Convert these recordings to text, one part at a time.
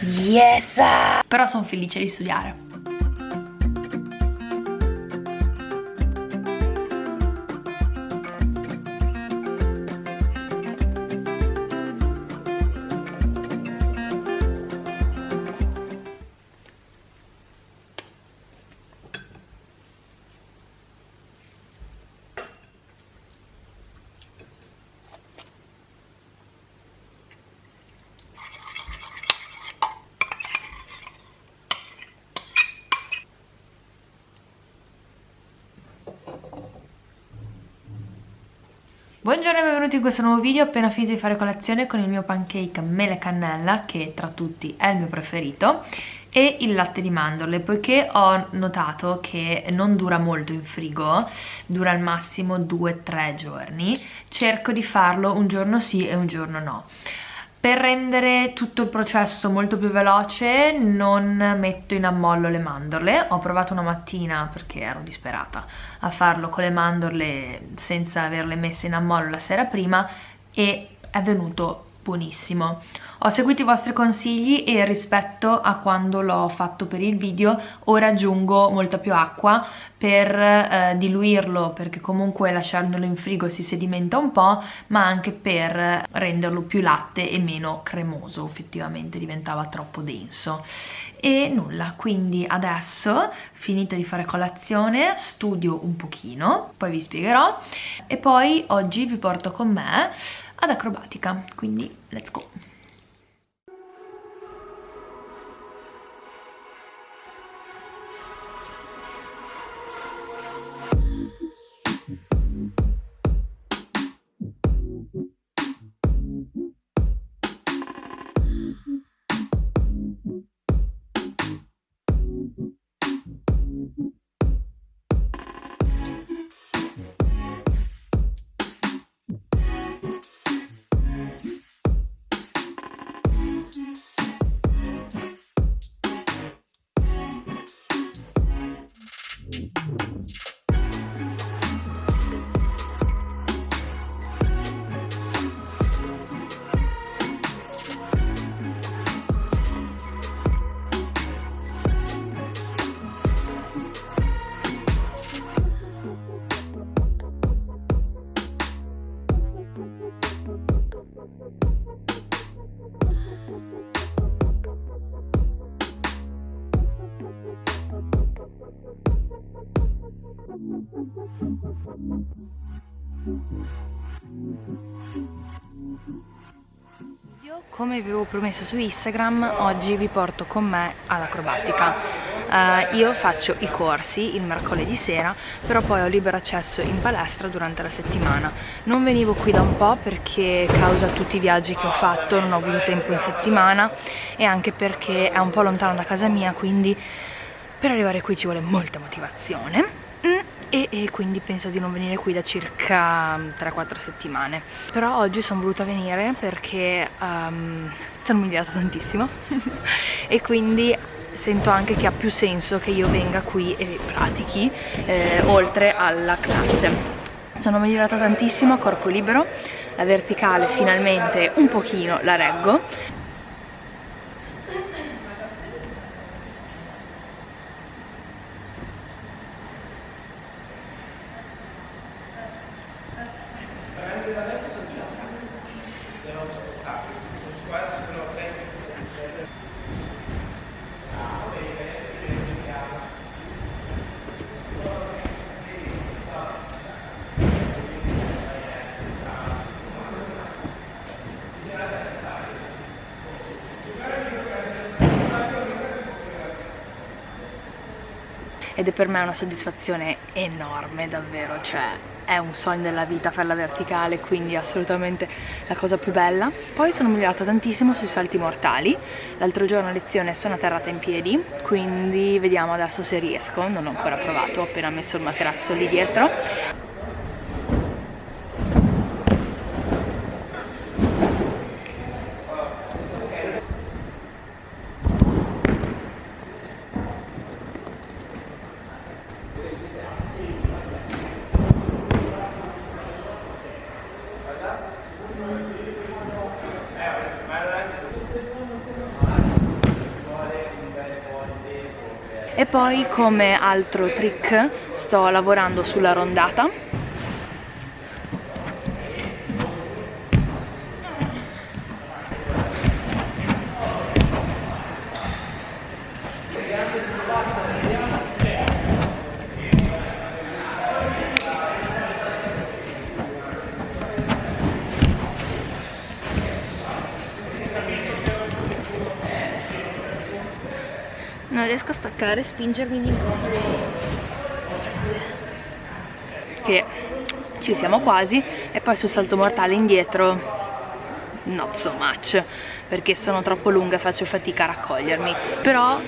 Yes! Però sono felice di studiare. Buongiorno e benvenuti in questo nuovo video, ho appena finito di fare colazione con il mio pancake mele cannella, che tra tutti è il mio preferito, e il latte di mandorle, poiché ho notato che non dura molto in frigo, dura al massimo 2-3 giorni, cerco di farlo un giorno sì e un giorno no. Per rendere tutto il processo molto più veloce non metto in ammollo le mandorle, ho provato una mattina perché ero disperata a farlo con le mandorle senza averle messe in ammollo la sera prima e è venuto buonissimo. Ho seguito i vostri consigli e rispetto a quando l'ho fatto per il video ora aggiungo molta più acqua per eh, diluirlo perché comunque lasciandolo in frigo si sedimenta un po' ma anche per renderlo più latte e meno cremoso effettivamente diventava troppo denso e nulla. Quindi adesso finito di fare colazione studio un pochino poi vi spiegherò e poi oggi vi porto con me ad acrobatica. Quindi let's go come vi avevo promesso su Instagram oggi vi porto con me all'acrobatica. Uh, io faccio i corsi il mercoledì sera però poi ho libero accesso in palestra durante la settimana. Non venivo qui da un po' perché causa tutti i viaggi che ho fatto non ho avuto tempo in settimana e anche perché è un po' lontano da casa mia quindi per arrivare qui ci vuole molta motivazione e, e, quindi penso di non venire qui da circa 3-4 settimane. Però oggi sono voluta venire perché um, sono migliorata tantissimo. E quindi sento anche che ha più senso che io venga qui e pratichi eh, oltre alla classe. Sono migliorata tantissimo a corpo libero la verticale finalmente un pochino la reggo ed è per me una soddisfazione enorme davvero, cioè è un sogno della vita farla verticale, quindi assolutamente la cosa più bella. Poi sono migliorata tantissimo sui salti mortali, l'altro giorno a lezione sono atterrata in piedi, quindi vediamo adesso se riesco, non ho ancora provato, ho appena messo il materasso lì dietro. E poi come altro trick sto lavorando sulla rondata. non riesco a staccare spingermi di nuovo. Che ci siamo quasi e poi sul salto mortale indietro not so much perché sono troppo lunga e faccio fatica a raccogliermi. Però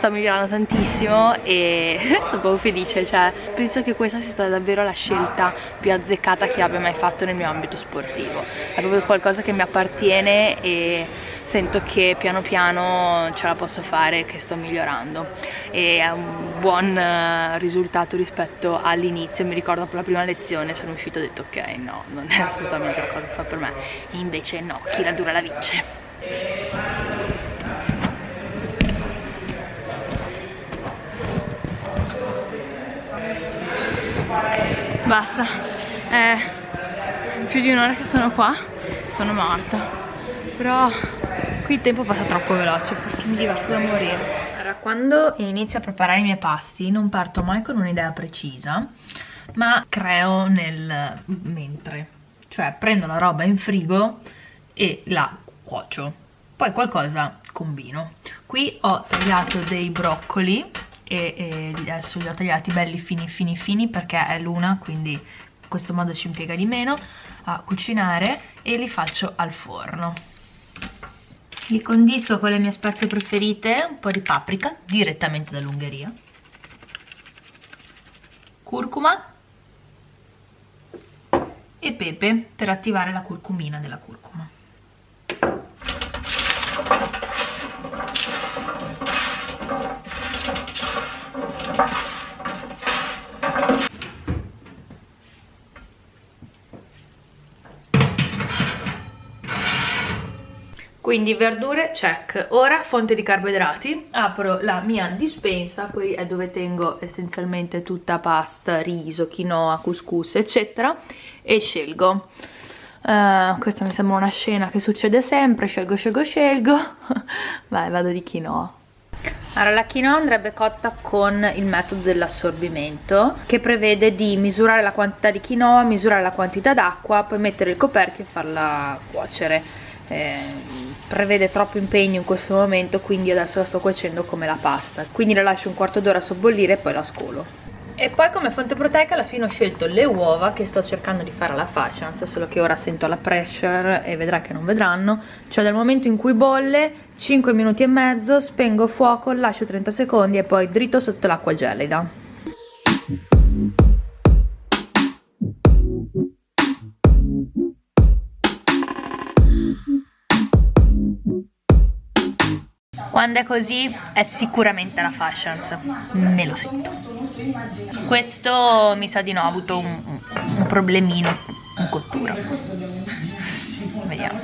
sto migliorando tantissimo e sono proprio felice, cioè penso che questa sia stata davvero la scelta più azzeccata che abbia mai fatto nel mio ambito sportivo. È proprio qualcosa che mi appartiene e sento che piano piano ce la posso fare, che sto migliorando e è un buon eh, risultato rispetto all'inizio, mi ricordo dopo la prima lezione sono uscito e ho detto ok no, non è assolutamente la cosa che fa per me, invece no, chi la dura la vince. Basta. È più di un'ora che sono qua sono morta. Però qui il tempo passa troppo veloce perché mi diverto da morire. Allora quando inizio a preparare i miei pasti non parto mai con un'idea precisa ma creo nel mentre cioè prendo la roba in frigo e la cuocio. Poi qualcosa combino. Qui ho tagliato dei broccoli e, e adesso li ho tagliati belli fini fini fini perché è l'una quindi in questo modo ci impiega di meno a cucinare e li faccio al forno. Li condisco con le mie spezie preferite un po' di paprika direttamente dall'Ungheria. Curcuma e pepe per attivare la curcumina della curcuma quindi verdure check. Ora fonte di carboidrati. Apro la mia dispensa qui è dove tengo essenzialmente tutta pasta riso quinoa couscous eccetera e scelgo. Uh, questa mi sembra una scena che succede sempre. Scelgo scelgo scelgo. Vai vado di quinoa. Allora, la quinoa andrebbe cotta con il metodo dell'assorbimento che prevede di misurare la quantità di quinoa, misurare la quantità d'acqua, poi mettere il coperchio e farla cuocere. Eh, prevede troppo impegno in questo momento quindi adesso la sto cuocendo come la pasta. Quindi la lascio un quarto d'ora sobbollire e poi la scolo. E poi come fonte proteica alla fine ho scelto le uova che sto cercando di fare alla fascia. Solo che ora sento la pressure e vedrai che non vedranno. Cioè dal momento in cui bolle 5 minuti e mezzo spengo fuoco lascio 30 secondi e poi dritto sotto l'acqua gelida quando è così è sicuramente la fashions. Me lo sento. Questo mi sa di no ha avuto un, un problemino in cottura. Vediamo.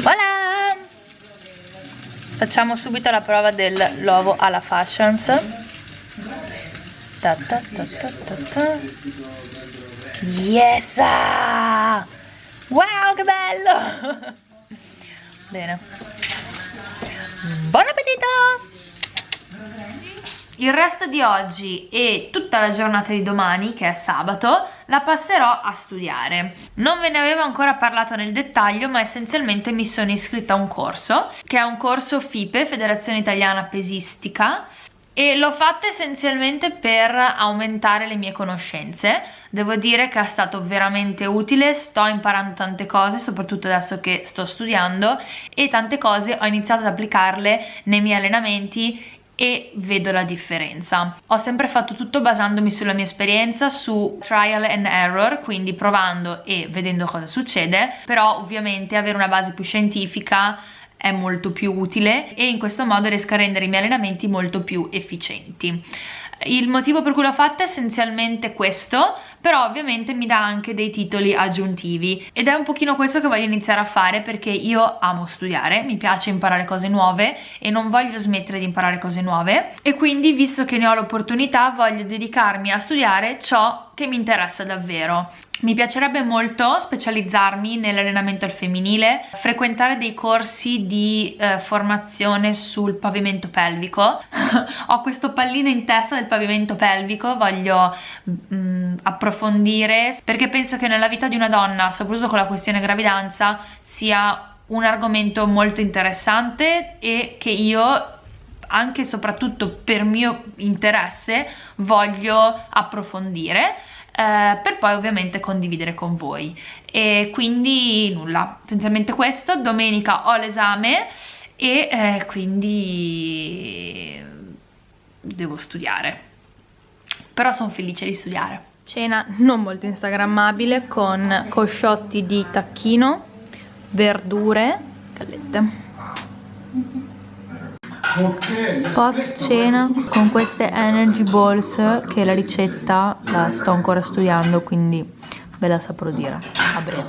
Voilà! Facciamo subito la prova dell'uovo alla fashions Ta ta ta ta ta ta. Yes! Wow, che bello! Bene. Buon appetito! Il resto di oggi e tutta la giornata di domani, che è sabato, la passerò a studiare. Non ve ne avevo ancora parlato nel dettaglio, ma essenzialmente mi sono iscritta a un corso, che è un corso FIPE, Federazione Italiana Pesistica, e l'ho fatta essenzialmente per aumentare le mie conoscenze devo dire che è stato veramente utile sto imparando tante cose soprattutto adesso che sto studiando e tante cose ho iniziato ad applicarle nei miei allenamenti e vedo la differenza. Ho sempre fatto tutto basandomi sulla mia esperienza, su trial and error, quindi provando e vedendo cosa succede, però ovviamente avere una base più scientifica è molto più utile e in questo modo riesco a rendere i miei allenamenti molto più efficienti. il motivo per cui l'ho fatta è essenzialmente questo però ovviamente mi dà anche dei titoli aggiuntivi ed è un pochino questo che voglio iniziare a fare perché io amo studiare, mi piace imparare cose nuove e non voglio smettere di imparare cose nuove e quindi visto che ne ho l'opportunità voglio dedicarmi a studiare ciò che mi interessa davvero. Mi piacerebbe molto specializzarmi nell'allenamento al femminile, frequentare dei corsi di eh, formazione sul pavimento pelvico. Ho questo pallino in testa del pavimento pelvico, voglio mm, approfondire perché penso che nella vita di una donna, soprattutto con la questione gravidanza, sia un argomento molto interessante e che io anche e soprattutto per mio interesse voglio approfondire eh, per poi ovviamente condividere con voi. E quindi nulla, essenzialmente questo, domenica ho l'esame e eh, quindi devo studiare. Però sono felice di studiare. Cena non molto instagrammabile con cosciotti di tacchino verdure gallette post cena con queste energy balls che la ricetta la sto ancora studiando quindi ve la saprò dire. A breve